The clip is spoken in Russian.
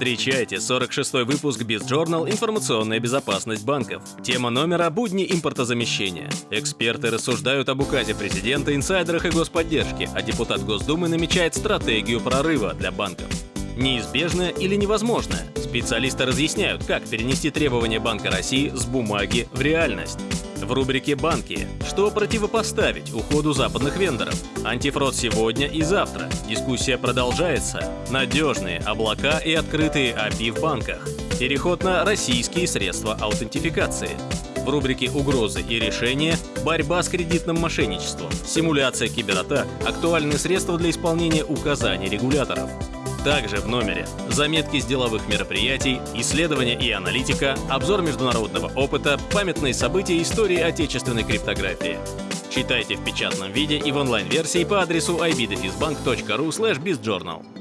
Встречайте 46-й выпуск BizJournal «Информационная безопасность банков». Тема номера – будни импортозамещения. Эксперты рассуждают об указе президента, инсайдерах и господдержке, а депутат Госдумы намечает стратегию прорыва для банков. Неизбежное или невозможное? Специалисты разъясняют, как перенести требования Банка России с бумаги в реальность. В рубрике «Банки» что противопоставить уходу западных вендоров? Антифрод сегодня и завтра. Дискуссия продолжается. Надежные облака и открытые API в банках. Переход на российские средства аутентификации. В рубрике «Угрозы и решения» борьба с кредитным мошенничеством, симуляция кибератак, актуальные средства для исполнения указаний регуляторов. Также в номере заметки с деловых мероприятий, исследования и аналитика, обзор международного опыта, памятные события истории отечественной криптографии. Читайте в печатном виде и в онлайн-версии по адресу ibdefisbank.ru bizjournal.